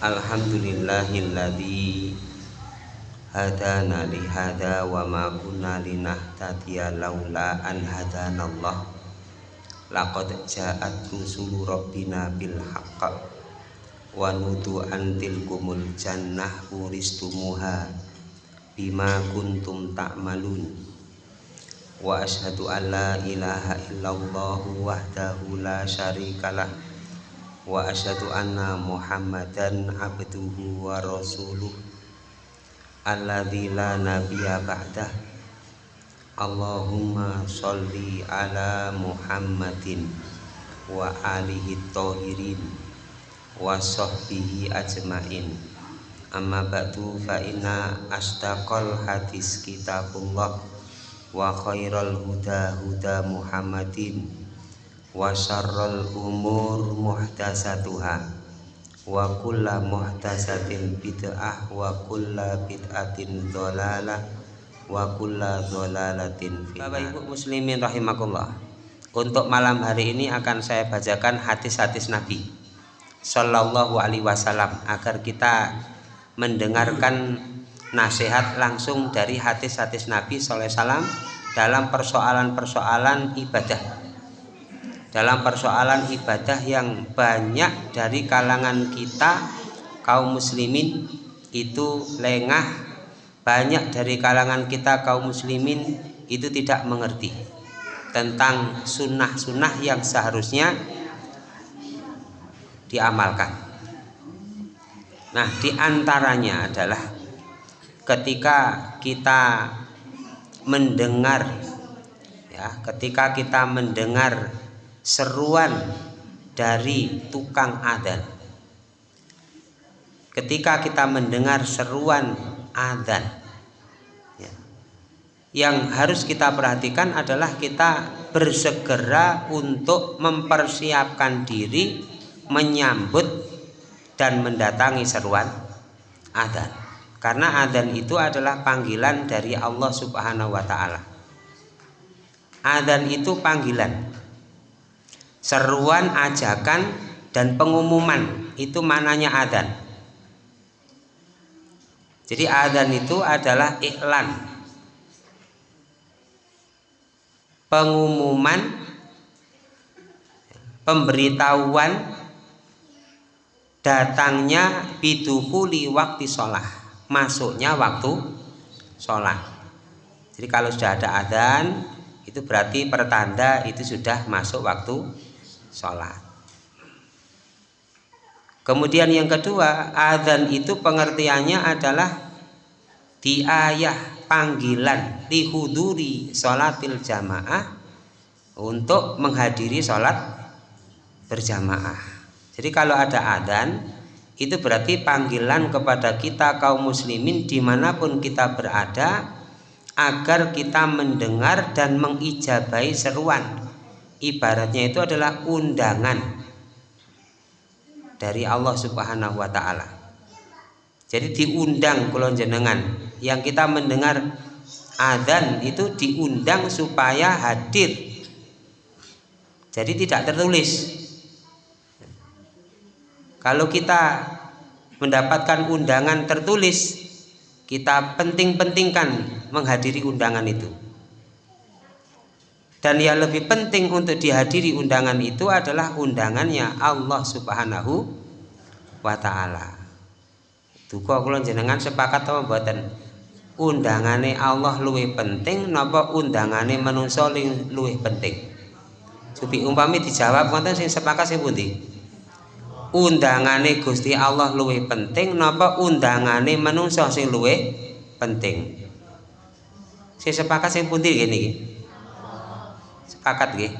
Alhamdulillahilladzi hadana li hada wa ma kunna linahtadiya laula an hadanallah laqad ja'at rusulu rabbina bil haqq wa nudu an tilkumul jannah uristumuha bima kuntum ta'malun. Wa ashhadu an la ilaha illallah wahdahu la syarikalah wa asyhadu anna muhammadan abduhu wa rasuluh. Alladzi la nabiyya ba'dah. Allahumma sholli ala muhammadin wa alihi tahirin wa sahbihi ajmain. Amma ba'du fa inna astaqal hadis kitabullah wa khairal huda huda muhammadin wa syarrul umur muhtasatuha wa kulla muhtasatin bid'ah wa kulla bid'atin dhalalah wa kulla dhalalatin Bapak Ibu muslimin rahimakumullah untuk malam hari ini akan saya bacakan hadis-hadis Nabi Sallallahu alaihi wasallam agar kita mendengarkan nasihat langsung dari hadis-hadis Nabi Sallallahu alaihi wasallam dalam persoalan-persoalan ibadah dalam persoalan ibadah yang banyak dari kalangan kita kaum muslimin itu lengah. Banyak dari kalangan kita kaum muslimin itu tidak mengerti tentang sunnah-sunnah yang seharusnya diamalkan. Nah di antaranya adalah ketika kita mendengar ya ketika kita mendengar seruan dari tukang adzan. Ketika kita mendengar seruan adzan, ya, yang harus kita perhatikan adalah kita bersegera untuk mempersiapkan diri menyambut dan mendatangi seruan adzan. Karena adzan itu adalah panggilan dari Allah Subhanahu wa taala. Adzan itu panggilan seruan ajakan dan pengumuman itu mananya adzan. Jadi adzan itu adalah iklan. Pengumuman pemberitahuan datangnya biduhuli waktu sholat masuknya waktu sholat jadi kalau sudah ada adzan itu berarti pertanda itu sudah masuk waktu sholat. Kemudian yang kedua adzan itu pengertiannya adalah diayah panggilan dihuduri sholatil jamaah untuk menghadiri sholat berjamaah. Jadi kalau ada adzan itu berarti panggilan kepada kita kaum muslimin di mana pun kita berada agar kita mendengar dan mengijabai seruan ibaratnya itu adalah undangan dari Allah Subhanahu wa taala. Jadi diundang kulon jenengan yang kita mendengar adzan itu diundang supaya hadir. Jadi tidak tertulis. Kalau kita mendapatkan undangan tertulis, kita penting-pentingkan menghadiri undangan itu dan yang lebih penting untuk dihadiri undangan itu adalah undangannya Allah Subhanahu wa taala. Duka kula jenengan sepakat apa mboten? Undangane Allah luwih penting napa undangane manungsa luwih penting? Supi umpami dijawab wonten sing sepakat sing pundi? Undangane Gusti Allah luwih penting napa undangane manungsa sing luwih penting? Sing sepakat sing pundi ngene iki? Sepakat nggih.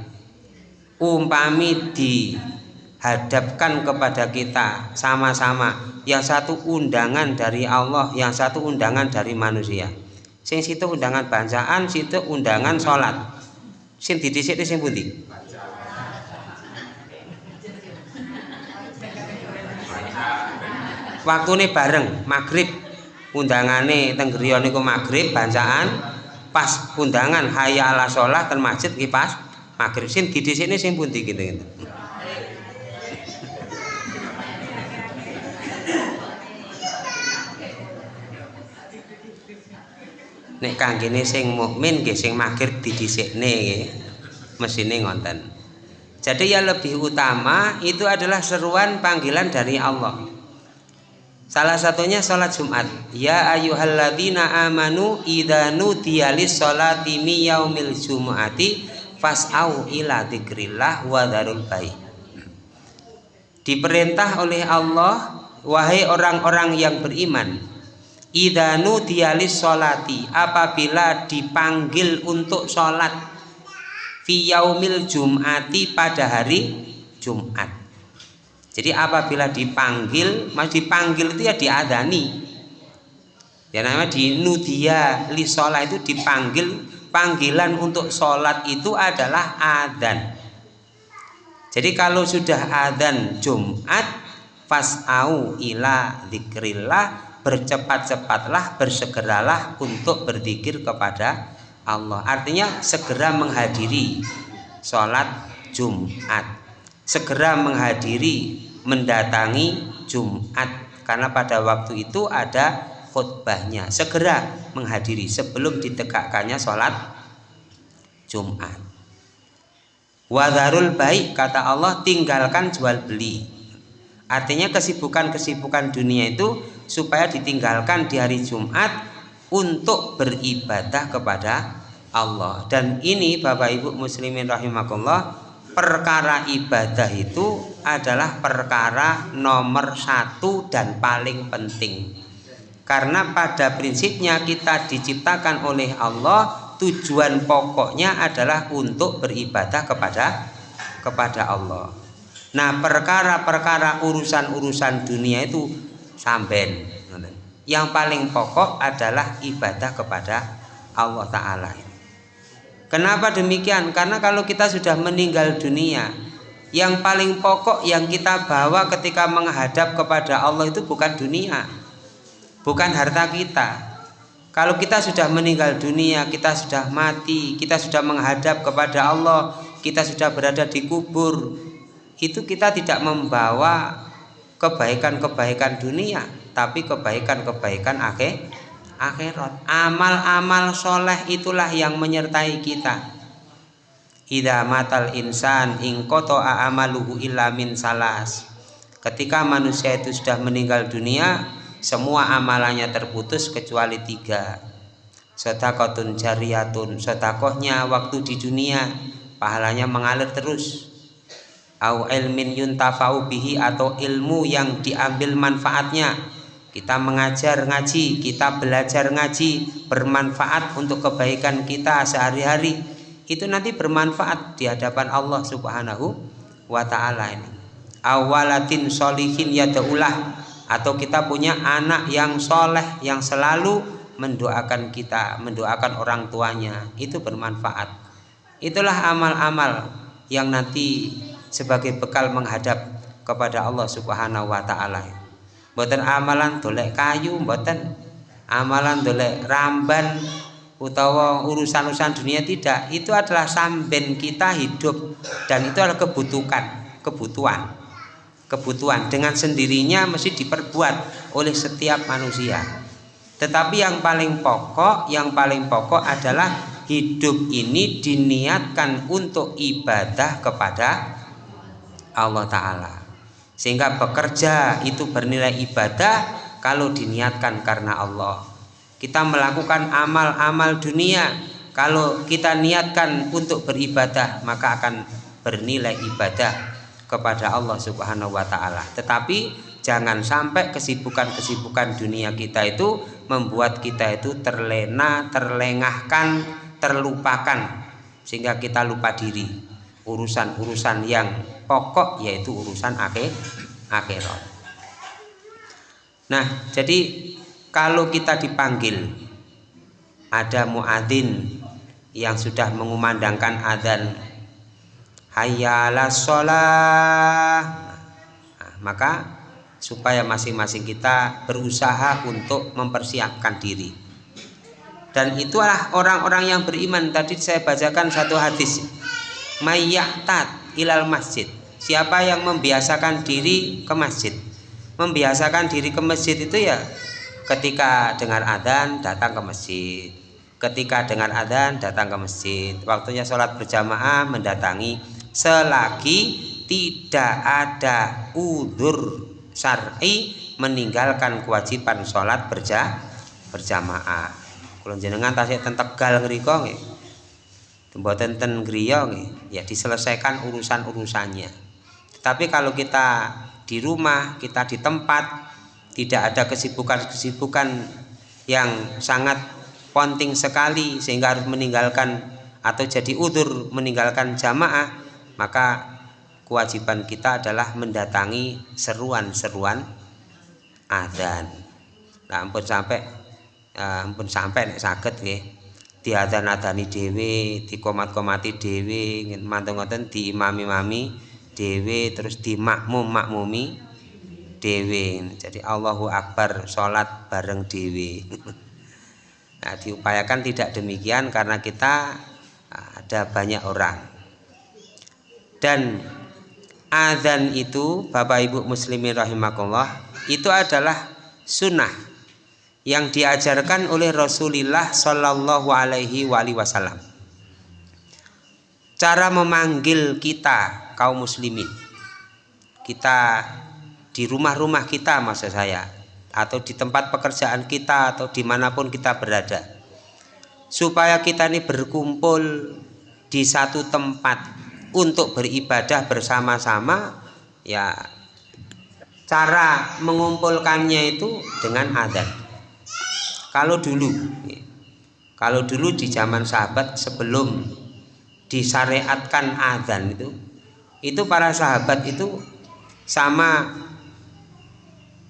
Umpami dihadapkan kepada kita sama-sama yang satu undangan dari Allah yang satu undangan dari manusia. Sing situ undangan bacaan situ undangan sholat. Sing didhisik sing waktu ini bareng maghrib. Undangane tenggerion niku maghrib bacaan pas undangan haya ala sholat ke masjid ki pas maghrib. Sin di sini sing pundi gitu gitu. Nek gini sing mukmin gini sing maghrib didisini mesin ngonten. Jadi yang lebih utama itu adalah seruan panggilan dari Allah salah satunya sholat Jumat. Ya ayyuhalladzina amanu idza nudiya lis-sholati mi yaumil jumu'ati fas'au ila dzikrillah wa dzarul baik diperintah oleh Allah wahai orang-orang yang beriman idanu dialis solati apabila dipanggil untuk sholat fi yaumil jum'ati pada hari Jumat jadi apabila dipanggil mas dipanggil itu ya diadani. Ya namanya di nudia li sholat itu dipanggil panggilan untuk sholat itu adalah adan jadi kalau sudah adan Jumat fas'au ila zikrillah bercepat-cepatlah bersegeralah untuk berzikir kepada Allah. Artinya segera menghadiri sholat Jumat segera menghadiri mendatangi Jumat. Karena pada waktu itu ada khutbahnya. Segera menghadiri sebelum ditegakkannya sholat Jumat. Wadarul baik kata Allah tinggalkan jual beli. Artinya kesibukan-kesibukan dunia itu supaya ditinggalkan di hari Jumat untuk beribadah kepada Allah. Dan ini Bapak Ibu muslimin rahimakumullah perkara ibadah itu adalah perkara nomor satu dan paling penting. Karena pada prinsipnya kita diciptakan oleh Allah tujuan pokoknya adalah untuk beribadah kepada kepada Allah. Nah perkara-perkara urusan-urusan dunia itu samben yang paling pokok adalah ibadah kepada Allah Ta'ala kenapa demikian? Karena kalau kita sudah meninggal dunia yang paling pokok yang kita bawa ketika menghadap kepada Allah itu bukan dunia bukan harta kita. Kalau kita sudah meninggal dunia kita sudah mati kita sudah menghadap kepada Allah kita sudah berada di kubur itu kita tidak membawa kebaikan-kebaikan dunia tapi kebaikan-kebaikan akhir akhirat. Amal-amal soleh itulah yang menyertai kita. Ida matal insan ingkoto amaluhu illa min salas. Ketika manusia itu sudah meninggal dunia semua amalannya terputus kecuali tiga. Sodakotun jariyatun sodakohnya waktu di dunia pahalanya mengalir terus. Au ilmin yuntafau bihi atau ilmu yang diambil manfaatnya kita mengajar ngaji kita belajar ngaji bermanfaat untuk kebaikan kita sehari-hari. Itu nanti bermanfaat di hadapan Allah subhanahu wa ta'ala ini. Awalatin solihin yadaulah. Atau kita punya anak yang soleh yang selalu mendoakan kita mendoakan orang tuanya. Itu bermanfaat. Itulah amal-amal yang nanti sebagai bekal menghadap kepada Allah Subhanahu wa taala. Mboten amalan dolek kayu, mboten amalan dolek ramban utawa urusan-urusan dunia tidak. Itu adalah samben kita hidup dan itu adalah kebutuhan, kebutuhan. Kebutuhan dengan sendirinya mesti diperbuat oleh setiap manusia. Tetapi yang paling pokok, yang paling pokok adalah hidup ini diniatkan untuk ibadah kepada Allah Ta'ala sehingga bekerja itu bernilai ibadah kalau diniatkan karena Allah kita melakukan amal-amal dunia kalau kita niatkan untuk beribadah maka akan bernilai ibadah kepada Allah Subhanahu wa taala. Tetapi jangan sampai kesibukan-kesibukan dunia kita itu membuat kita itu terlena, terlengahkan, terlupakan sehingga kita lupa diri. Urusan-urusan yang pokok yaitu urusan akhir akhirat. Nah, jadi kalau kita dipanggil ada muadzin yang sudah mengumandangkan adzan hayyalas sholah. Nah, maka supaya masing-masing kita berusaha untuk mempersiapkan diri. Dan itulah orang-orang yang beriman. Tadi saya bacakan satu hadis mayyatat ilal masjid siapa yang membiasakan diri ke masjid? Membiasakan diri ke masjid itu ya ketika dengar adzan datang ke masjid. Ketika dengar adzan datang ke masjid. Waktunya sholat berjamaah mendatangi. Selagi tidak ada udur syar'i meninggalkan kewajiban sholat berja berjamaah. Kalau jenengan tasik ten Tegal ngriko nggih. Mboten ten griya nggih. Ya diselesaikan urusan-urusannya tapi kalau kita di rumah kita di tempat tidak ada kesibukan-kesibukan yang sangat penting sekali sehingga harus meninggalkan atau jadi udur meninggalkan jamaah maka kewajiban kita adalah mendatangi seruan-seruan adzan. Nah ampun sampai uh, ampun sampai nek saged nggih. Diadzan-adzani dhewe dikomat-komati dhewe mantu ngoten diimami-mami dhewe terus dimakmum-makmumi dewi jadi Allahu Akbar sholat bareng dewi nah diupayakan tidak demikian karena kita ah, ada banyak orang. Dan azan itu Bapak Ibu muslimin rahimakumullah itu adalah sunnah yang diajarkan oleh Rasulullah Shallallahu Alaihi Wasallam. Cara memanggil kita kaum muslimin. Kita di rumah-rumah kita maksud saya atau di tempat pekerjaan kita atau di mana pun kita berada. Supaya kita ini berkumpul di satu tempat untuk beribadah bersama-sama ya cara mengumpulkannya itu dengan adat. Kalau dulu kalau dulu di zaman sahabat sebelum disyariatkan adzan itu itu para sahabat itu sama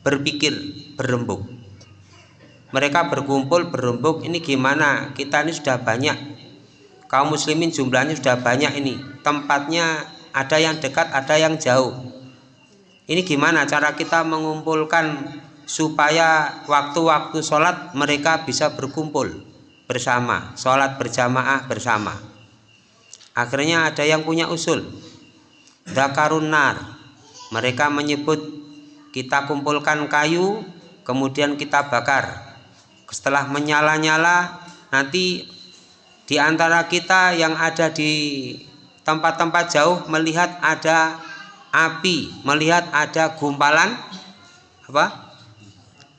berpikir berembuk. Mereka berkumpul berembuk ini gimana? Kita ini sudah banyak. Kaum muslimin jumlahnya sudah banyak ini. Tempatnya ada yang dekat ada yang jauh. Ini gimana cara kita mengumpulkan supaya waktu-waktu sholat mereka bisa berkumpul bersama? Sholat berjamaah bersama. Akhirnya ada yang punya usul Dakarun nar. Mereka menyebut kita kumpulkan kayu kemudian kita bakar. Setelah menyala-nyala nanti di antara kita yang ada di tempat-tempat jauh melihat ada api melihat ada gumpalan apa?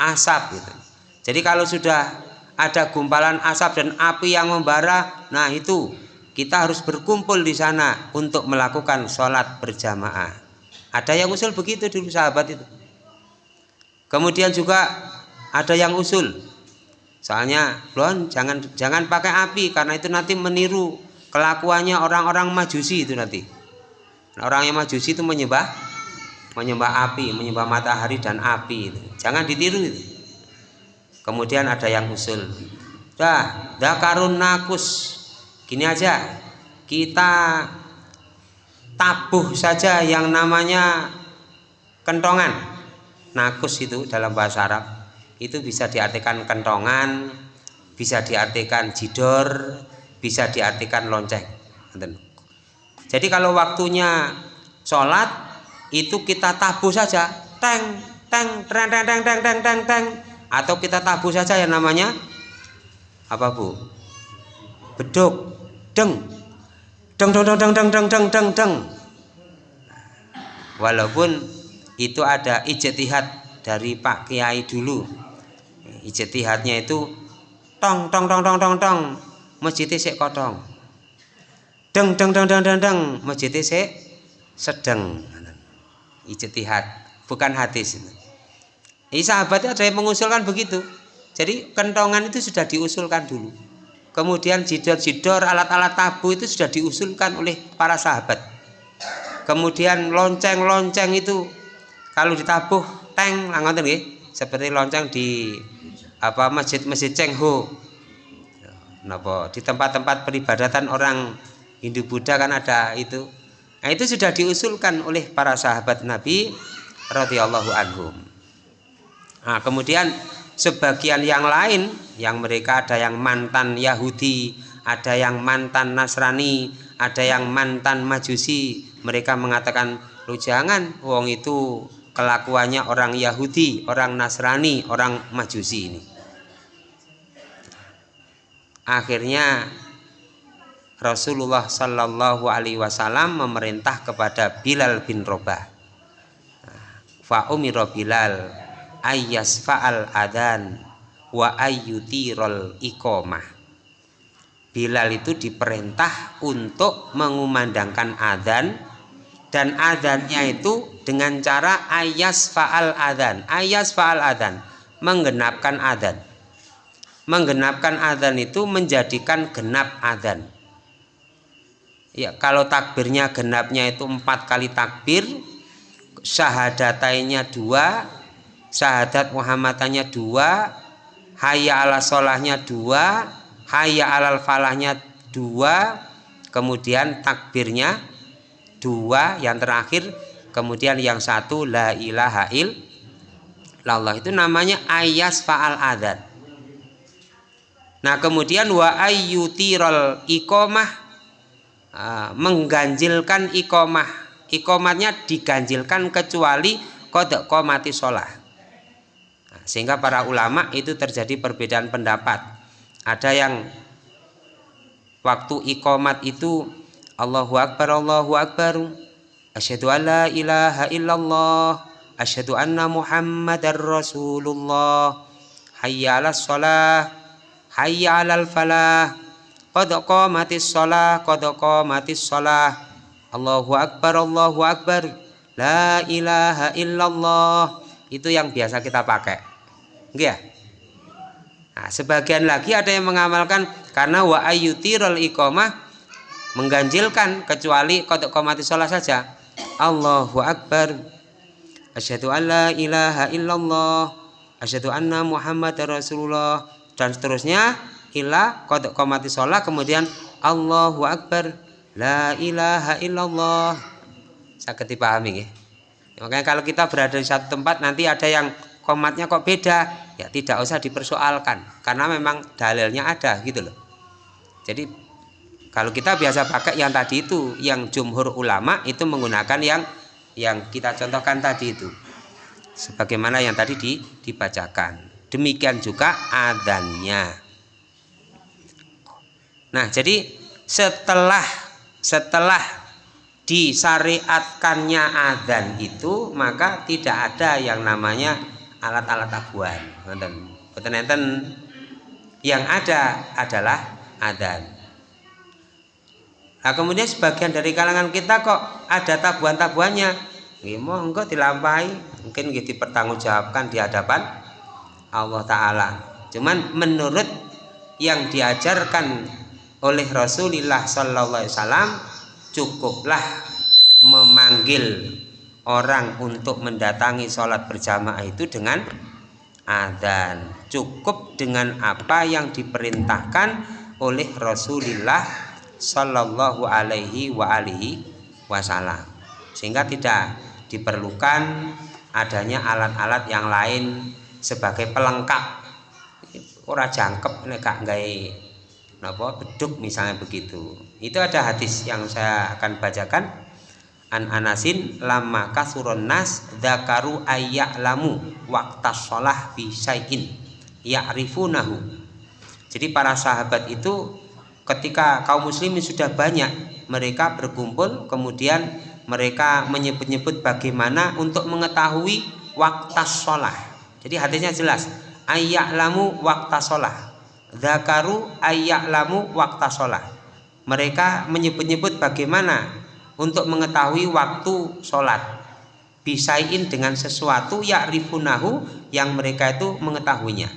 Asap gitu. Jadi kalau sudah ada gumpalan asap dan api yang membara nah itu kita harus berkumpul di sana untuk melakukan sholat berjamaah. Ada yang usul begitu dulu sahabat itu. Kemudian juga ada yang usul. Soalnya belum jangan jangan pakai api karena itu nanti meniru kelakuannya orang-orang majusi itu nanti. Orang yang majusi itu menyembah menyembah api menyembah matahari dan api itu. Jangan ditiru itu. Kemudian ada yang usul. Dah dakarun nakus gini aja. Kita tabuh saja yang namanya kentongan. Nakus itu dalam bahasa Arab. Itu bisa diartikan kentongan bisa diartikan jidor bisa diartikan lonceng. Jadi kalau waktunya sholat itu kita tabu saja. Teng teng teng teng teng teng teng teng teng. Atau kita tabu saja yang namanya apa bu? Beduk deng. Deng deng deng deng deng deng deng deng walaupun itu ada ijtihad dari Pak Kiai dulu. Ijtihadnya itu tong tong tong tong tong tong. Masjid sik kotong. Deng deng deng deng deng deng. Masjid sik sedeng. Ijtihad. Bukan hadis ini sahabatnya ada yang mengusulkan begitu. Jadi kentongan itu sudah diusulkan dulu kemudian jidor-jidor alat-alat tabu itu sudah diusulkan oleh para sahabat. Kemudian lonceng-lonceng itu kalau ditabuh teng ngoten nggih. Seperti lonceng di apa masjid-masjid Cengho. Napa di tempat-tempat peribadatan orang Hindu Buddha kan ada itu. Nah itu sudah diusulkan oleh para sahabat Nabi radhiyallahu anhum. Nah kemudian sebagian yang lain yang mereka ada yang mantan Yahudi ada yang mantan Nasrani ada yang mantan Majusi mereka mengatakan lu jangan wong itu kelakuannya orang Yahudi, orang Nasrani, orang Majusi ini. Akhirnya Rasulullah Shallallahu Alaihi Wasallam memerintah kepada Bilal bin Robah. Fa umiro Bilal ayas faal adan wa ayyutirol ikomah. Bilal itu diperintah untuk mengumandangkan adzan dan adzannya itu dengan cara ayas faal adzan. Ayas faal adzan menggenapkan adzan. Menggenapkan adzan itu menjadikan genap adzan Ya, kalau takbirnya genapnya itu empat kali takbir, syahadatainnya dua, syahadat Muhammadannya dua, hayya ala solahnya dua, hayya alal falahnya dua, kemudian takbirnya dua, yang terakhir, kemudian yang satu la ilaha illallah. Itu namanya ayas faal adat. Nah kemudian wa ayyutirol ikomah Ah, mengganjilkan ikomah ikomatnya diganjilkan kecuali kodok komati sholat nah, sehingga para ulama itu terjadi perbedaan pendapat ada yang waktu ikomat itu Allahu Akbar Allahu Akbar asyhadu alla ilaha illallah asyhadu anna muhammadar rasulullah hayya 'alas shalah hayya 'alal falah Qad qamatis shalah, qad qamatis shalah. Allahu akbar, Allahu akbar. La ilaha illallah. Itu yang biasa kita pakai. Enggak ya? Nah, sebagian lagi ada yang mengamalkan karena wa ayyutirul iqamah mengganjilkan kecuali qad qamatis shalah saja. Allahu akbar. Asyhadu an la ilaha illallah. Asyhadu anna Muhammadar Rasulullah dan seterusnya ila kodok komati sholat kemudian Allahu Akbar la ilaha illallah sakit dipahami ya. makanya kalau kita berada di satu tempat nanti ada yang komatnya kok beda ya tidak usah dipersoalkan karena memang dalilnya ada gitu loh. Jadi kalau kita biasa pakai yang tadi itu yang jumhur ulama itu menggunakan yang yang kita contohkan tadi itu. Sebagaimana yang tadi dibacakan. Demikian juga adanya Nah, jadi setelah setelah disyariatkannya adzan itu maka tidak ada yang namanya alat-alat abuan. Betul enten yang ada adalah adzan. Nah, kemudian sebagian dari kalangan kita kok ada tabuan-tabuannya. Gimana enggak dilampahi, mungkin gitu dipertanggungjawabkan di hadapan Allah Ta'ala. Cuman menurut yang diajarkan oleh Rasulullah Sallallahu Alaihi Wasallam cukuplah memanggil orang untuk mendatangi sholat berjamaah itu dengan adzan. Cukup dengan apa yang diperintahkan oleh Rasulullah Sallallahu Alaihi wa alihi Wasallam. Sehingga tidak diperlukan adanya alat-alat yang lain sebagai pelengkap. Ora jangkep nek gak apa beduk misalnya begitu. Itu ada hadis yang saya akan bacakan an anasin lama kasuron nas dakaru lamu waktas sholah bisain ya'rifunahu. Jadi para sahabat itu ketika kaum muslimin sudah banyak mereka berkumpul kemudian mereka menyebut-nyebut bagaimana untuk mengetahui waktas sholah. Jadi hadisnya jelas lamu waktas sholah Zakaru lamu waktu sholat Mereka menyebut-nyebut bagaimana untuk mengetahui waktu sholat. Bisain dengan sesuatu ya'rifunahu yang mereka itu mengetahuinya.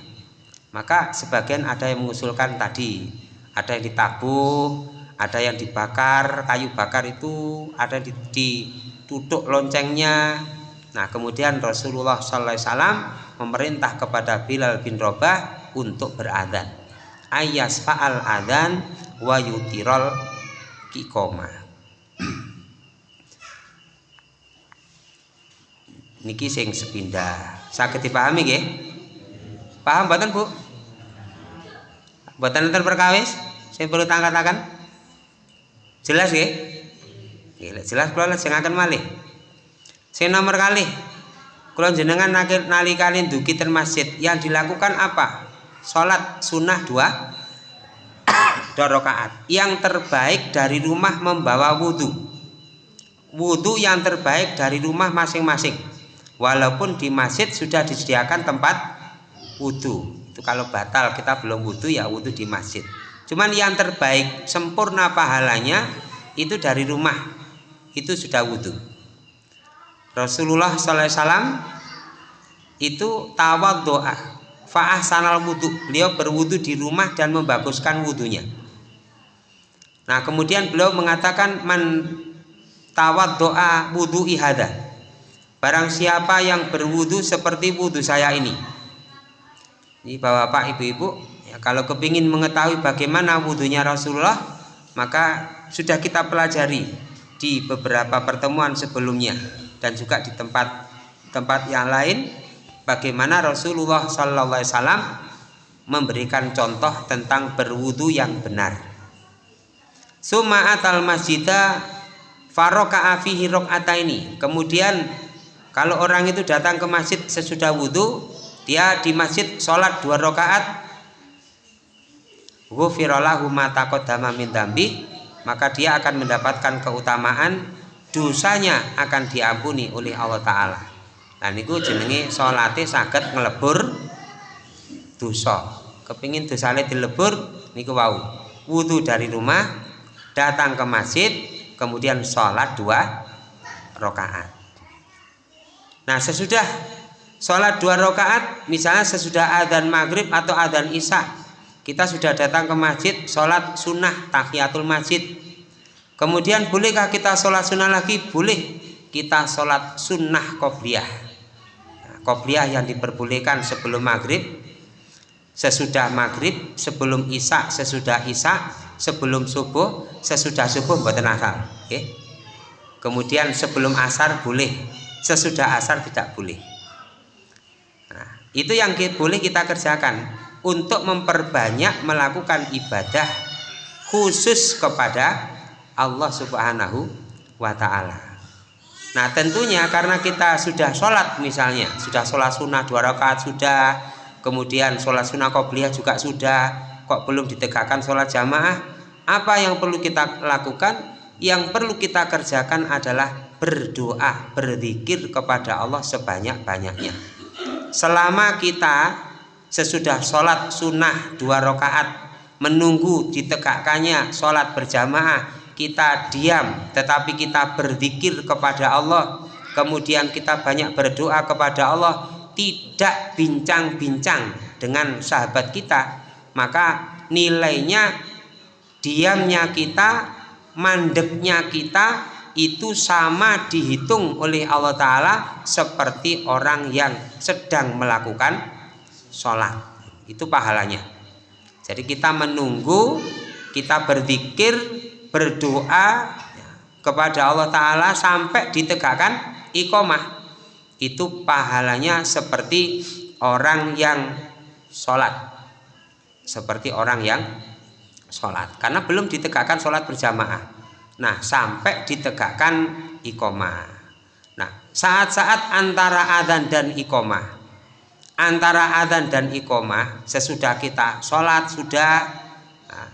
Maka sebagian ada yang mengusulkan tadi. Ada yang ditabuh, ada yang dibakar, kayu bakar itu Ada yang ditutup loncengnya. Nah kemudian Rasulullah SAW memerintah kepada Bilal bin Robah untuk beradan ayas faal adan wa yutirol kikoma niki sing sepindah. Sakit dipahami nggih? Paham mboten Bu? Mboten enten perkawis? Sing perlu tangkat-tangkat? Jelas nggih? Jelas kula sing akan malih. Sing nomor kali kalau jenengan nalikane duki ten masjid. Yang dilakukan apa? Sholat sunnah dua dua rakaat. Yang terbaik dari rumah membawa wudhu wudhu yang terbaik dari rumah masing-masing walaupun di masjid sudah disediakan tempat wudhu itu kalau batal kita belum wudhu ya wudhu di masjid. Cuman yang terbaik sempurna pahalanya itu dari rumah. Itu sudah wudhu Rasulullah SAW itu tawad doa faah sanal wudhu beliau berwudhu di rumah dan membaguskan wudhunya nah kemudian beliau mengatakan man tawad doa wudhu ihada barang siapa yang berwudhu seperti wudhu saya ini ini bapak ibu-ibu ya, kalau kepingin mengetahui bagaimana wudhunya Rasulullah maka sudah kita pelajari di beberapa pertemuan sebelumnya dan juga di tempat tempat yang lain bagaimana Rasulullah Wasallam memberikan contoh tentang berwudu yang benar. Suma atal masjidah faroka afihi ini. Kemudian kalau orang itu datang ke masjid sesudah wudhu, dia di masjid sholat dua rakaat. Ghufirallahu min maka dia akan mendapatkan keutamaan dosanya akan diampuni oleh Allah Ta'ala. Nah niku jenenge salate saged ngelebur dosa. Kepingin dosane dilebur niku wau. Wudhu dari rumah datang ke masjid kemudian sholat dua rakaat nah sesudah sholat dua rakaat misalnya sesudah adzan maghrib atau adzan isya kita sudah datang ke masjid sholat sunnah tahiyatul masjid Kemudian bolehkah kita sholat sunnah lagi? Boleh kita sholat sunnah. Nah, qobliyah yang diperbolehkan sebelum maghrib, sesudah maghrib, sebelum isya, sesudah isya, sebelum subuh, sesudah subuh buatan asar. Okay? Kemudian sebelum asar boleh, sesudah asar tidak boleh. Nah, itu yang boleh kita kerjakan untuk memperbanyak melakukan ibadah khusus kepada Allah Subhanahu wa Ta'ala. Nah, tentunya karena kita sudah sholat, misalnya, sudah sholat sunnah dua rakaat, sudah kemudian sholat sunnah qobliyah juga sudah, kok belum ditegakkan sholat jamaah, apa yang perlu kita lakukan? Yang perlu kita kerjakan adalah berdoa, berzikir kepada Allah sebanyak-banyaknya. Selama kita sesudah sholat sunnah dua rakaat menunggu ditegakkannya sholat berjamaah kita diam tetapi kita berzikir kepada Allah kemudian kita banyak berdoa kepada Allah tidak bincang-bincang dengan sahabat kita maka nilainya diamnya kita mandeknya kita itu sama dihitung oleh Allah Ta'ala seperti orang yang sedang melakukan sholat. Itu pahalanya. Jadi kita menunggu kita berzikir berdoa kepada Allah Ta'ala sampai ditegakkan ikomah itu pahalanya seperti orang yang sholat. Seperti orang yang sholat. Karena belum ditegakkan sholat berjamaah nah sampai ditegakkan ikomah nah saat-saat antara adzan dan ikomah antara adzan dan ikomah sesudah kita sholat sudah nah,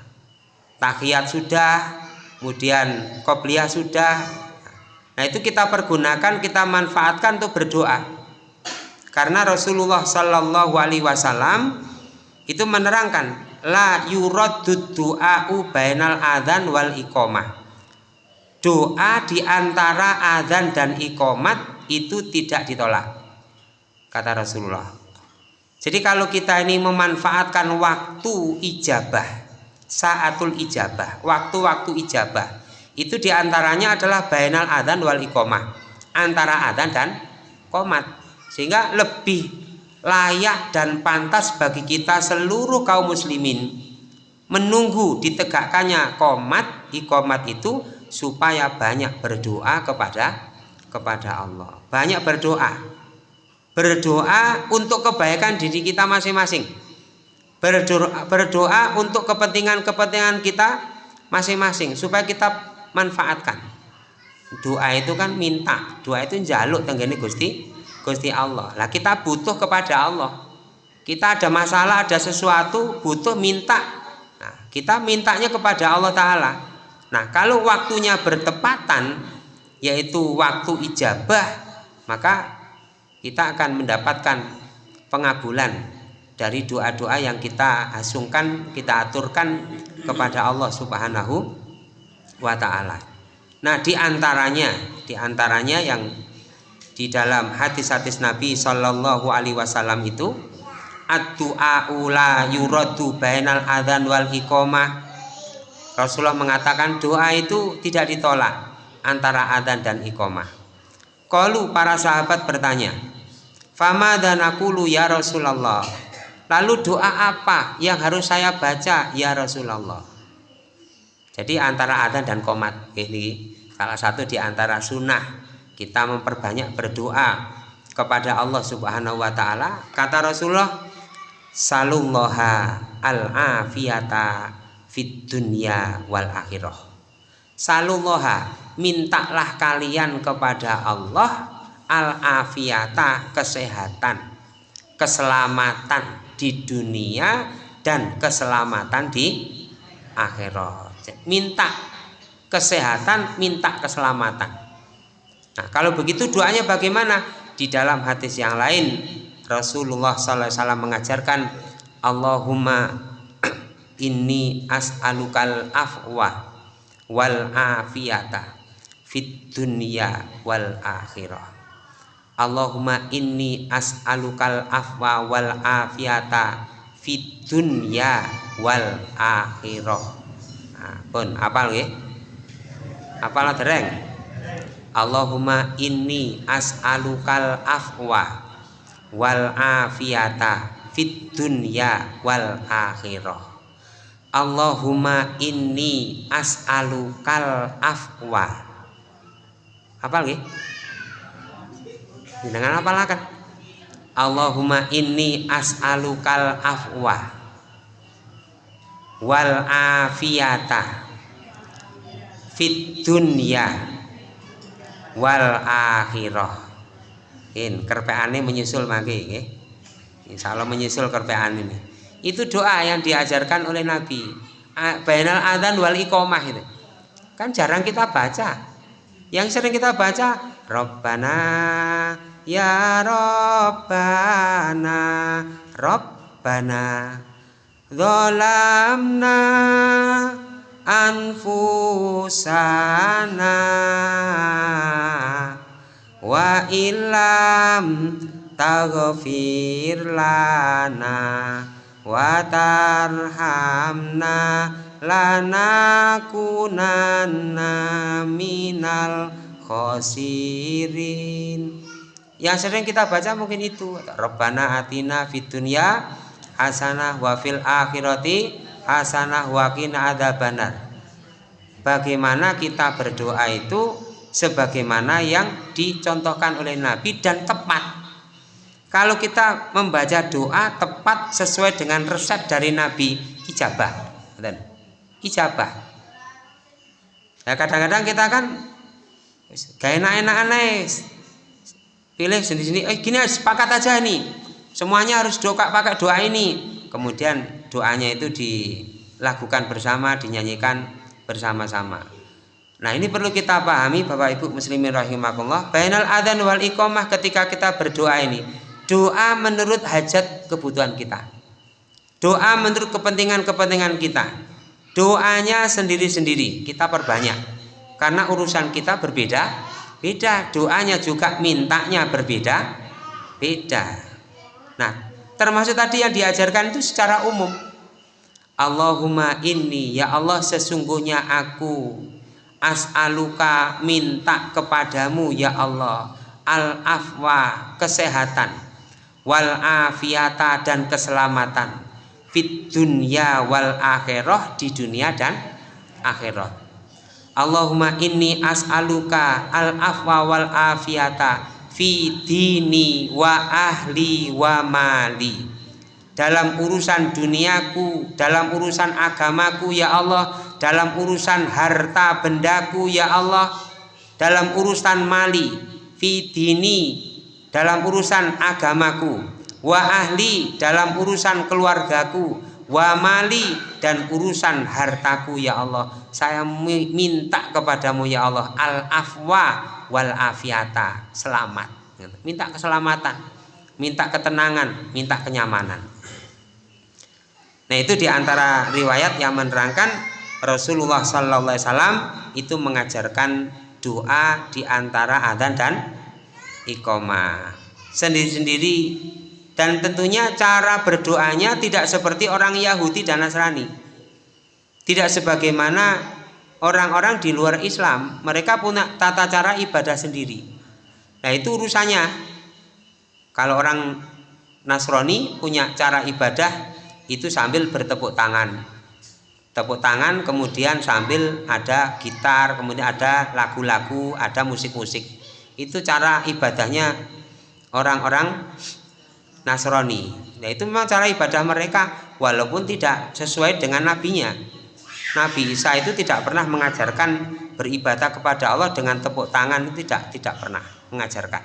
tahiyat sudah kemudian kopiah sudah nah itu kita pergunakan kita manfaatkan untuk berdoa. Karena Rasulullah Shallallahu Alaihi Wasallam itu menerangkan la yuraddu du'a'u bainal adzan wal iqamah doa di antara adzan dan iqamat itu tidak ditolak kata Rasulullah. Jadi kalau kita ini memanfaatkan waktu ijabah saatul ijabah waktu-waktu ijabah itu di antaranya adalah bainal adzan wal iqomah antara adzan dan komat sehingga lebih layak dan pantas bagi kita seluruh kaum muslimin menunggu ditegakkannya komat ikomat itu supaya banyak berdoa kepada kepada Allah banyak berdoa berdoa untuk kebaikan diri kita masing-masing berdoa, berdoa untuk kepentingan-kepentingan kita masing-masing supaya kita manfaatkan doa itu kan minta doa itu jaluk tenggene Gusti Gusti Allah. Lah kita butuh kepada Allah. Kita ada masalah, ada sesuatu, butuh minta. Nah, kita mintanya kepada Allah taala. Nah, kalau waktunya bertepatan yaitu waktu ijabah, maka kita akan mendapatkan pengabulan dari doa-doa yang kita asungkan, kita aturkan kepada Allah Subhanahu wa taala. Nah, di antaranya, di antaranya yang di dalam hadis-hadis Nabi Shallallahu Alaihi Wasallam itu ad-du'a ula yuradu bainal wal iqamah. Rasulullah mengatakan doa itu tidak ditolak antara adzan dan iqamah. Kalau para sahabat bertanya, "Fama dan aku lu ya Rasulullah?" Lalu doa apa yang harus saya baca ya Rasulullah? Jadi antara adzan dan komat ini salah satu di antara sunnah kita memperbanyak berdoa kepada Allah Subhanahu wa taala. Kata Rasulullah, "Salullaha al-afiyata fid dunya wal akhirah." Salullaha, mintalah kalian kepada Allah al-afiyata kesehatan, keselamatan di dunia dan keselamatan di akhirat minta kesehatan, minta keselamatan. Nah, kalau begitu doanya bagaimana? Di dalam hadis yang lain Rasulullah SAW mengajarkan Allahumma inni as'alukal afwa wal afiyata fit dunya wal akhirah. Allahumma inni as'alukal afwa wal afiyata fit dunya wal akhirah. Pun apal nggih? Apal dereng? Allahumma inni as'alukal afwa wal afiyata fid dunya wal akhirah Allahumma inni as'alukal afwa. Apal nggih? Dengan apalakan Allahumma inni as'alukal afwa. Wal afiyata. Fit dunya. Wal akhirah. In kerpeane menyusul mangke nggih. Insyaallah menyusul kerpean ini itu doa yang diajarkan oleh Nabi. Bainal adzan wal iqamah itu. Kan jarang kita baca. Yang sering kita baca Rabbana ya Rabbana Rabbana Zolamna anfusana wa ilam taghfir lana wa tarhamna lanakunanna minal khosirin yang sering kita baca mungkin itu Rabbana atina fid dunya hasanah wa fil akhirati hasanah wa qina adzabannar. Bagaimana kita berdoa itu sebagaimana yang dicontohkan oleh Nabi dan tepat. Kalau kita membaca doa tepat sesuai dengan resep dari Nabi ijabah. Ijabah. Ya kadang-kadang kita kan gak enak-enak aneh pilih sendiri-sendiri eh gini sepakat aja nih Semuanya harus doa pakai doa ini. Kemudian doanya itu dilakukan bersama, dinyanyikan bersama-sama. Nah, ini perlu kita pahami Bapak Ibu muslimin rahimakumullah. Bainal adzan wal iqamah ketika kita berdoa ini, doa menurut hajat kebutuhan kita. Doa menurut kepentingan-kepentingan kita. Doanya sendiri-sendiri kita perbanyak. Karena urusan kita berbeda, beda. Doanya juga mintanya berbeda, beda. Nah, termasuk tadi yang diajarkan itu secara umum. Allahumma inni ya Allah sesungguhnya aku as'aluka minta kepadamu ya Allah al afwa kesehatan wal afiata dan keselamatan. Fit dunya wal akhirah di dunia dan akhirat. Allahumma inni as'aluka al afwa wal afiata fi dini wa ahli wa mali. Dalam urusan duniaku dalam urusan agamaku ya Allah. Dalam urusan harta bendaku ya Allah. Dalam urusan mali fi dini dalam urusan agamaku wa ahli dalam urusan keluargaku wa mali dan urusan hartaku ya Allah. Saya minta kepadamu ya Allah al afwa wal afiata selamat. Minta keselamatan minta ketenangan minta kenyamanan. Nah itu di antara riwayat yang menerangkan Rasulullah Sallallahu Alaihi Wasallam itu mengajarkan doa di antara adzan dan iqomah sendiri-sendiri. Dan tentunya cara berdoanya tidak seperti orang Yahudi dan Nasrani. Tidak sebagaimana orang-orang di luar Islam mereka punya tata cara ibadah sendiri. Nah itu urusannya. Kalau orang Nasrani punya cara ibadah itu sambil bertepuk tangan. Tepuk tangan kemudian sambil ada gitar kemudian ada lagu-lagu ada musik-musik itu cara ibadahnya orang-orang Nasrani. Nah itu memang cara ibadah mereka walaupun tidak sesuai dengan nabinya. Nabi Isa itu tidak pernah mengajarkan beribadah kepada Allah dengan tepuk tangan tidak tidak pernah mengajarkan.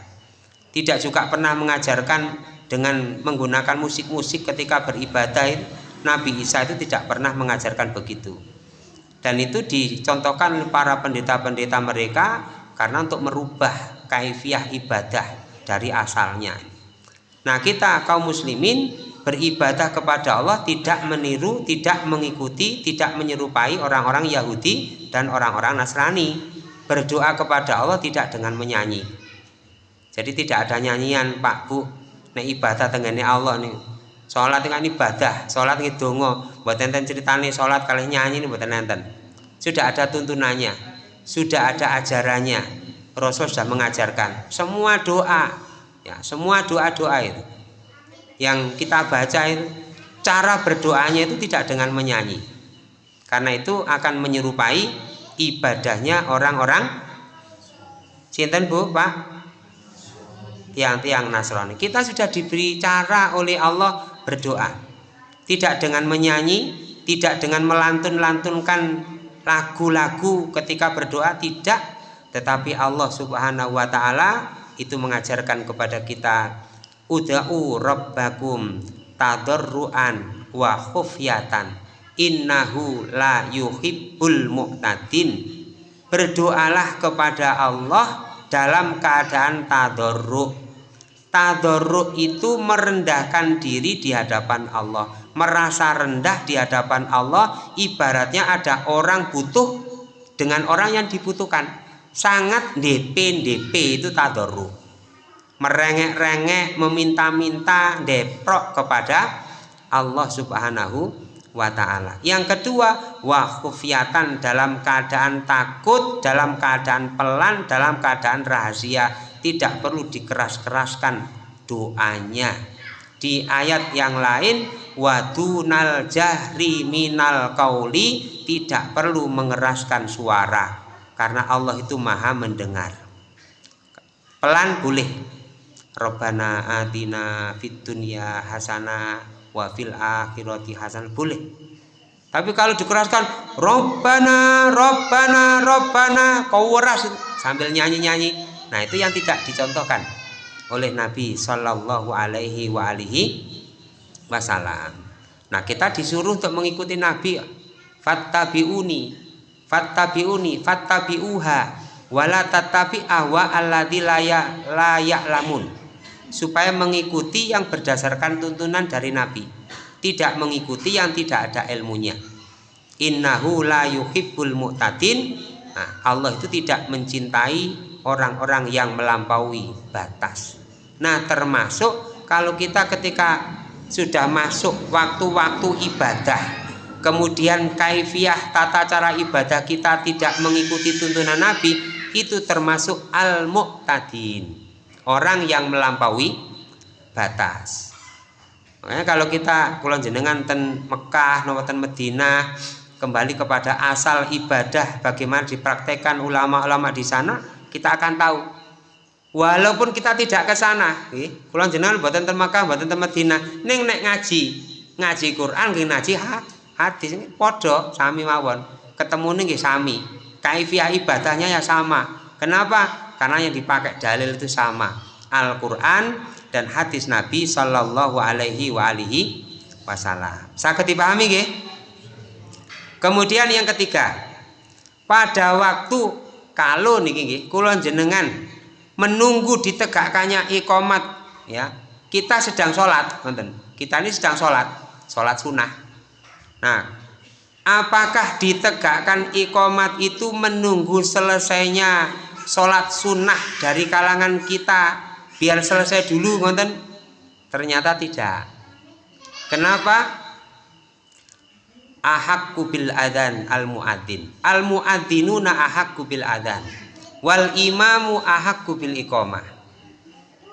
Tidak juga pernah mengajarkan dengan menggunakan musik-musik ketika beribadah. Nabi Isa itu tidak pernah mengajarkan begitu. Dan itu dicontohkan para pendeta-pendeta mereka karena untuk merubah kaifiah ibadah dari asalnya. Nah kita kaum muslimin beribadah kepada Allah tidak meniru, tidak mengikuti, tidak menyerupai orang-orang Yahudi dan orang-orang Nasrani. Berdoa kepada Allah tidak dengan menyanyi. Jadi tidak ada nyanyian Pak Bu, nek ibadah tenggane Allah nih. Sholat dengan ibadah, sholat ini dongo, buat enten ceritane sholat kalian nyanyi buat enten. Sudah ada tuntunannya, sudah ada ajarannya. Rasul sudah mengajarkan semua doa. Ya semua doa-doa itu yang kita baca itu cara berdoanya itu tidak dengan menyanyi. Karena itu akan menyerupai ibadahnya orang-orang Sinten Bu Pak? Tiang-tiang Nasrani. Kita sudah diberi cara oleh Allah berdoa. Tidak dengan menyanyi tidak dengan melantun-lantunkan lagu-lagu ketika berdoa tidak tetapi Allah subhanahu wa ta'ala itu mengajarkan kepada kita uda'u rabbakum tadarruan wa khufyatan innahu la yuhibbul mu'tadin. Berdoalah kepada Allah dalam keadaan tadarru tadarru itu merendahkan diri di hadapan Allah merasa rendah di hadapan Allah. Ibaratnya ada orang butuh dengan orang yang dibutuhkan sangat DP DP itu tadoru merengek-rengek meminta-minta deprok kepada Allah subhanahu wa ta'ala. Yang kedua wahufiatan dalam keadaan takut dalam keadaan pelan dalam keadaan rahasia tidak perlu dikeras-keraskan doanya. Di ayat yang lain wadunal jahri minal kauli tidak perlu mengeraskan suara karena Allah itu maha mendengar. Pelan boleh Robbana atina fid dunya hasana wa fil akhirati hasan boleh tapi kalau dikeraskan Robbana Robbana Robbana kau waras sambil nyanyi-nyanyi. Nah itu yang tidak dicontohkan oleh Nabi Shallallahu Alaihi wa alihi Wasallam. Nah kita disuruh untuk mengikuti Nabi fattabiuni fattabiuni fattabiuha wala tatabi ahwa alladzi layak lamun supaya mengikuti yang berdasarkan tuntunan dari Nabi tidak mengikuti yang tidak ada ilmunya. Innahu la yuhibbul mu'tadin. Nah, Allah itu tidak mencintai orang-orang yang melampaui batas. Nah termasuk kalau kita ketika sudah masuk waktu-waktu ibadah kemudian kaifiah tata cara ibadah kita tidak mengikuti tuntunan Nabi itu termasuk al-muqtadin. Orang yang melampaui batas. Makanya kalau kita kulon jenengan ten Mekah ten Medina kembali kepada asal ibadah bagaimana dipraktekkan ulama-ulama di sana kita akan tahu. Walaupun kita tidak ke sana kulon jenengan buatan ten Mekah buatan ten Medina neng ngaji ngaji Quran ngaji hak hadis ini podo sami mawon. Ketemu nih sami. Kaifiah ibadahnya ya sama. Kenapa? Karena yang dipakai dalil itu sama. Al-Qur'an dan hadis Nabi Shallallahu alaihi wa alihi wasallam. Dipahami nggih? Kemudian yang ketiga, pada waktu kalau niki nggih kula jenengan menunggu ditegakkannya ikomat ya. Kita sedang sholat kita ini sedang sholat sholat sunnah nah apakah ditegakkan ikomat itu menunggu selesainya sholat sunnah dari kalangan kita biar selesai dulu ngonten? Ternyata tidak. Kenapa? Ahakku bil adan al muadzin. Al muadzinuna ahakku bil adan wal imamu ahakku bil iqamah.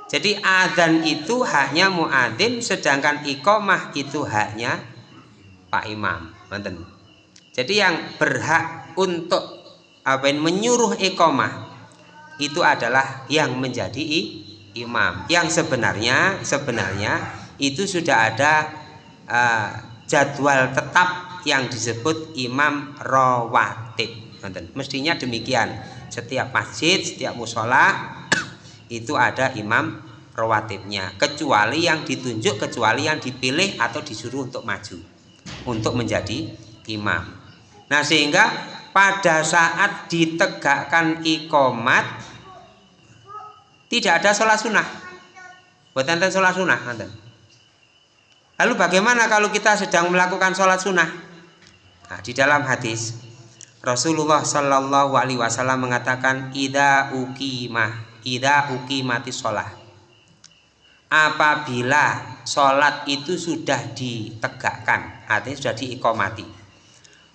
Jadi adzan itu haknya muadzin sedangkan iqamah itu haknya Pak Imam Nonton. Jadi yang berhak untuk apa yang menyuruh iqamah itu adalah yang menjadi imam. Yang sebenarnya sebenarnya itu sudah ada uh, jadwal tetap yang disebut imam rawatib. Mestinya demikian. Setiap masjid, setiap musola itu ada imam rawatibnya. Kecuali yang ditunjuk, kecuali yang dipilih atau disuruh untuk maju untuk menjadi imam. Nah sehingga pada saat ditegakkan ikomat tidak ada sholat sunnah. Buat enten sholat sunnah enten. Lalu bagaimana kalau kita sedang melakukan sholat sunnah? Nah, di dalam hadis Rasulullah Shallallahu Alaihi Wasallam mengatakan ida ukimah ida ukimati sholat apabila sholat itu sudah ditegakkan artinya sudah diikomati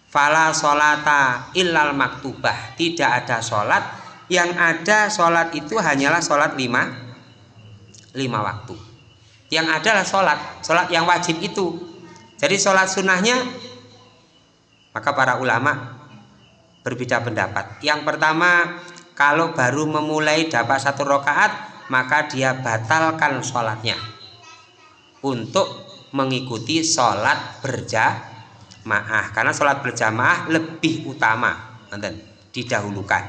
fala solata illal maktubah. Tidak ada sholat yang ada sholat itu hanyalah sholat lima lima waktu. Yang adalah sholat sholat yang wajib itu. Jadi sholat sunnahnya maka para ulama berbeda pendapat. Yang pertama kalau baru memulai dapat satu rakaat maka dia batalkan sholatnya. Untuk mengikuti sholat berjamaah. Karena sholat berjamaah lebih utama nanti didahulukan.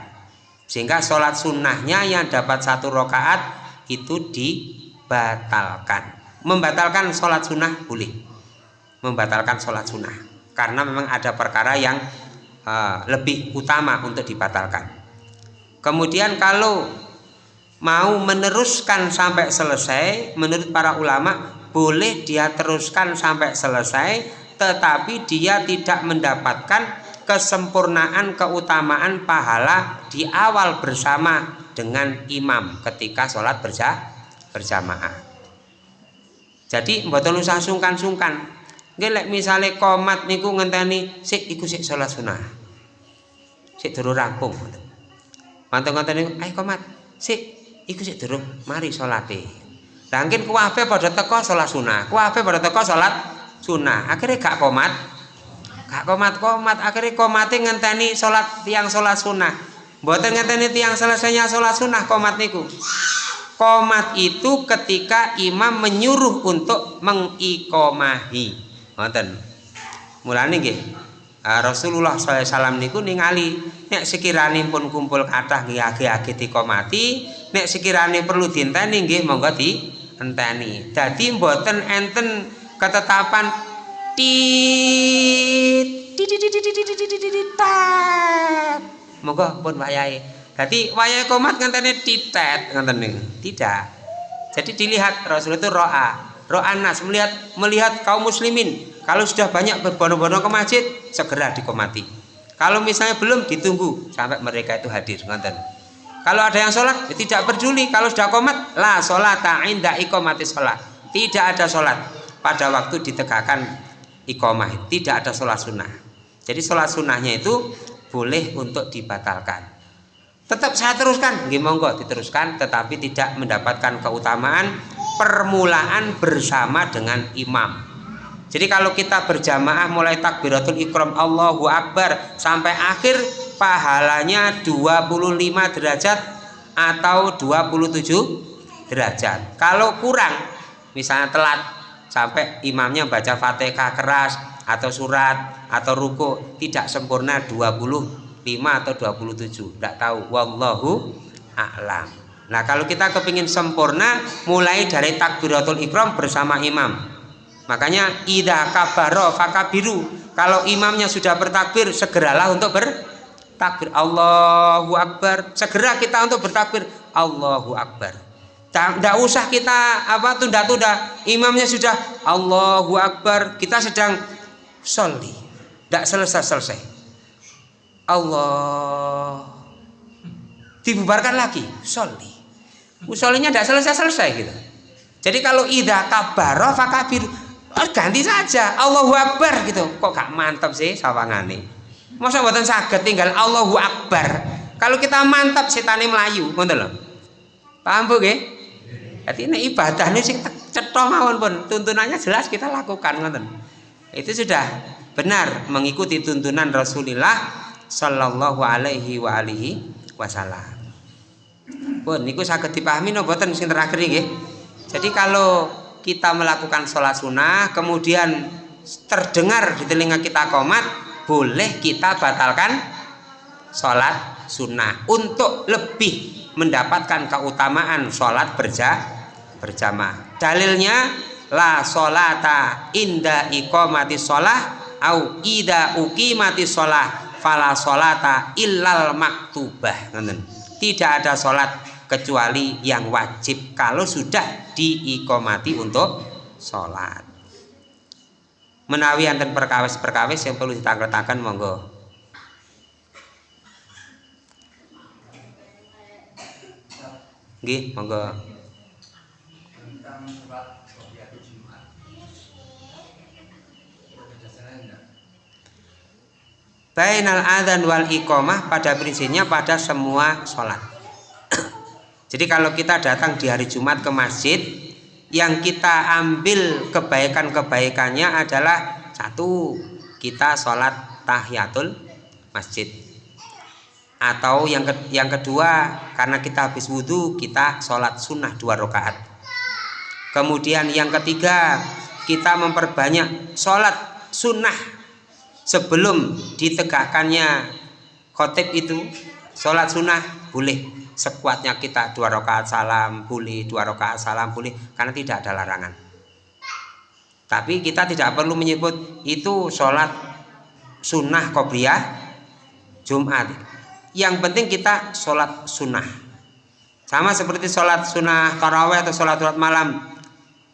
Sehingga sholat sunnahnya yang dapat satu rakaat itu dibatalkan. Membatalkan sholat sunnah boleh. Membatalkan sholat sunnah. Karena memang ada perkara yang uh, lebih utama untuk dibatalkan. Kemudian kalau mau meneruskan sampai selesai menurut para ulama boleh dia teruskan sampai selesai tetapi dia tidak mendapatkan kesempurnaan keutamaan pahala di awal bersama dengan imam ketika sholat berja berjamaah. Jadi mboten usah sungkan-sungkan. Ngelek misalnya komat niku ngenteni sik iku sik sholat sunnah. Sik durung rampung mantu ngenteni ayo komat. Sik iku sik durung mari sholate Mungkin kuwabe pada teko sholat sunnah, kuwabe pada teko sholat sunnah. Akhirnya gak komat. Gak komat komat akhirnya komatnya ngenteni sholat tiang sholat sunnah. Buatan ngenteni tiang selesainya sholat sunnah komat niku. Komat itu ketika imam menyuruh untuk mengikomahi ngoten. Mulane nggih ah, Rasulullah SAW niku ningali nek sekiranya pun kumpul kata nggih dikomati nek sekiranya perlu dinteni nggih monggo di enteni jadi mboten enten ketetapan tit moga pun wayahe. Jadi wayahe komat ngenteni titet ngenten tidak. Jadi dilihat Rasul itu roa. Roa nas melihat melihat kaum muslimin. Kalau sudah banyak berbondong-bondong ke masjid segera dikomati. Kalau misalnya belum ditunggu sampai mereka itu hadir ngenten kalau ada yang sholat ya tidak peduli. Kalau sudah komat la sholat inda ikomati sholat. Tidak ada sholat pada waktu ditegakkan iqomah tidak ada sholat sunnah. Jadi sholat sunnahnya itu boleh untuk dibatalkan. Tetap saya teruskan. Monggo diteruskan tetapi tidak mendapatkan keutamaan permulaan bersama dengan imam jadi kalau kita berjamaah mulai takbiratul ikram Allahu Akbar sampai akhir pahalanya 25 derajat atau 27 derajat. Kalau kurang misalnya telat sampai imamnya baca fatihah keras atau surat atau ruku tidak sempurna 25 atau 27 tidak tahu. Wallahu a'lam. Nah kalau kita kepingin sempurna mulai dari takbiratul ikram bersama imam. Makanya ida kabaro fakabiru. Kalau imamnya sudah bertakbir segeralah untuk bertakbir. Allahu akbar. Segera kita untuk bertakbir. Allahu akbar. Tidak usah kita apa tunda-tunda. Imamnya sudah Allahu akbar. Kita sedang sholli. Tidak selesai-selesai. Allah dibubarkan lagi sholli Usolnya tidak selesai-selesai gitu. Jadi kalau ida kabaro fakabir oh, ganti saja Allahu Akbar gitu. Kok gak mantap sih sawangane? Masa buatan sakit tinggal Allahu Akbar. Kalau kita mantap setane melayu, ngoten lho. Paham Bu nggih? Jadi ini ibadah ini sing cetha mawon pun tuntunannya jelas kita lakukan ngoten. Itu sudah benar mengikuti tuntunan Rasulullah sallallahu alaihi wa alihi wasallam pun niku saged dipahami no boten sing terakhir nggih. Jadi kalau kita melakukan sholat sunnah kemudian terdengar di telinga kita komat boleh kita batalkan sholat sunnah. Untuk lebih mendapatkan keutamaan sholat berja berjamaah. Dalilnya la sholata inda iqamati sholah au ida mati sholah fala sholata illal maktubah. Tidak ada sholat kecuali yang wajib. Kalau sudah diikomati untuk sholat. Menawi anten perkawis-perkawis yang perlu ditangketakan monggo. Nggih monggo. Bainal adzan wal iqamah pada prinsipnya pada semua sholat jadi kalau kita datang di hari Jumat ke masjid, yang kita ambil kebaikan-kebaikannya adalah satu, kita sholat tahiyatul masjid. Atau yang ke, yang kedua, karena kita habis wudhu, kita sholat sunnah dua rakaat. Kemudian yang ketiga, kita memperbanyak sholat sunnah sebelum ditegakkannya khotib itu. Sholat sunnah boleh sekuatnya kita dua rakaat salam boleh dua rakaat salam boleh karena tidak ada larangan. Tapi kita tidak perlu menyebut itu sholat sunnah qobliyah Jumat. Yang penting kita sholat sunnah. Sama seperti sholat sunnah taraweh atau sholat sholat malam.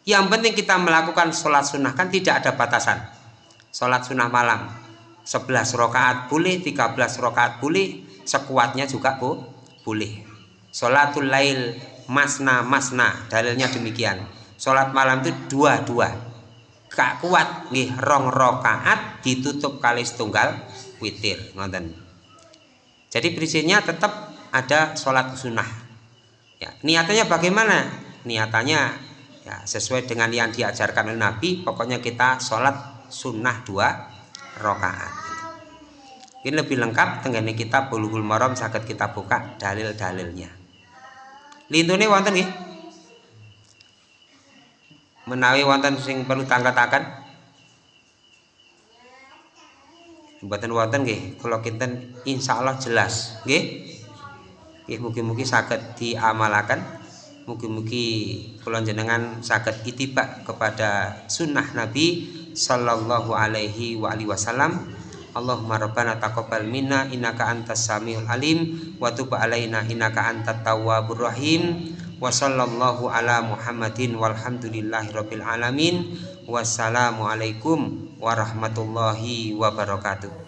Yang penting kita melakukan sholat sunnah kan tidak ada batasan. Sholat sunnah malam 11 rakaat boleh 13 rakaat boleh sekuatnya juga bu boleh Sholatul lail masna masna. Dalilnya demikian. Sholat malam itu dua dua gak kuat nih rong rokaat ditutup kali setunggal witir. Ngonten jadi prinsipnya tetap ada sholat sunnah. Ya niatannya bagaimana? Niatannya ya sesuai dengan yang diajarkan oleh Nabi pokoknya kita sholat sunnah dua rokaat ini lebih lengkap tenggane kita bulughul maram sakit kita buka dalil-dalilnya lintune wonten nggih? Menawi wonten sing perlu tangkataken mboten wonten nggih. Kula kinten insyaallah jelas nggih? Nggih mugi-mugi saged diamalaken. Mugi-mugi kula jenengan saged itibak kepada sunnah Nabi sallallahu alaihi wa alihi wasallam Allahumma rabbana taqabbal minna innaka antas samiul alim wa tub alaina innaka antat tawwabur rahim. Wa sallallahu ala muhammadin walhamdulillahi rabbil alamin. Wassalamu alaikum warahmatullahi wabarakatuh